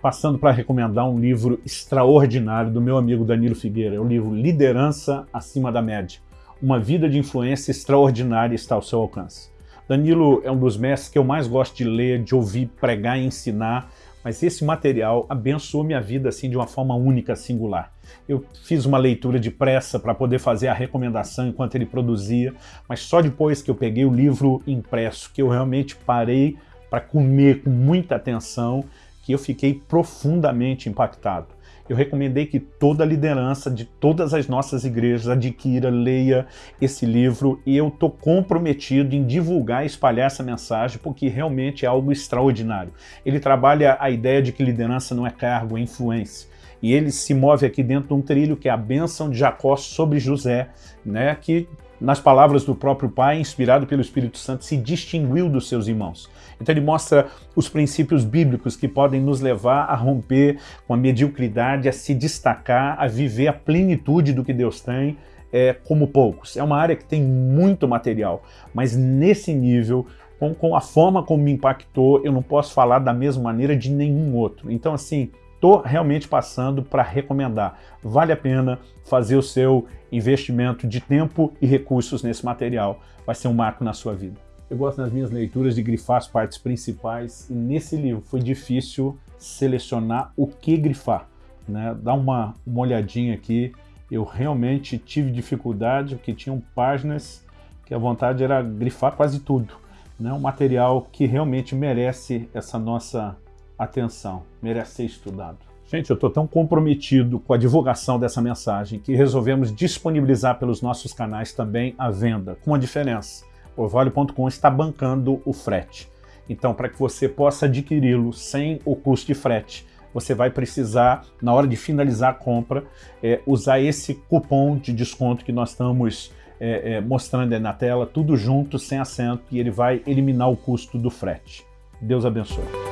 passando para recomendar um livro extraordinário do meu amigo Danilo Figueira, é o livro Liderança Acima da Média. Uma vida de influência extraordinária está ao seu alcance. Danilo é um dos mestres que eu mais gosto de ler, de ouvir, pregar e ensinar, mas esse material abençoou minha vida assim de uma forma única, singular. Eu fiz uma leitura de pressa para poder fazer a recomendação enquanto ele produzia, mas só depois que eu peguei o livro impresso, que eu realmente parei para comer com muita atenção, eu fiquei profundamente impactado. Eu recomendei que toda a liderança de todas as nossas igrejas adquira, leia esse livro e eu estou comprometido em divulgar e espalhar essa mensagem porque realmente é algo extraordinário. Ele trabalha a ideia de que liderança não é cargo, é influência e ele se move aqui dentro de um trilho que é a bênção de Jacó sobre José, né, que nas palavras do próprio pai, inspirado pelo Espírito Santo, se distinguiu dos seus irmãos. Então ele mostra os princípios bíblicos que podem nos levar a romper com a mediocridade, a se destacar, a viver a plenitude do que Deus tem, é, como poucos. É uma área que tem muito material, mas nesse nível, com, com a forma como me impactou, eu não posso falar da mesma maneira de nenhum outro. Então assim, estou realmente passando para recomendar. Vale a pena fazer o seu investimento de tempo e recursos nesse material. Vai ser um marco na sua vida. Eu gosto nas minhas leituras de grifar as partes principais e nesse livro foi difícil selecionar o que grifar. Né? Dá uma, uma olhadinha aqui, eu realmente tive dificuldade porque tinham páginas que a vontade era grifar quase tudo. Né? Um material que realmente merece essa nossa atenção, merece ser estudado. Gente, eu estou tão comprometido com a divulgação dessa mensagem que resolvemos disponibilizar pelos nossos canais também a venda, com uma diferença. Orvalho.com está bancando o frete. Então, para que você possa adquiri-lo sem o custo de frete, você vai precisar, na hora de finalizar a compra, é, usar esse cupom de desconto que nós estamos é, é, mostrando aí na tela, tudo junto, sem acento, e ele vai eliminar o custo do frete. Deus abençoe.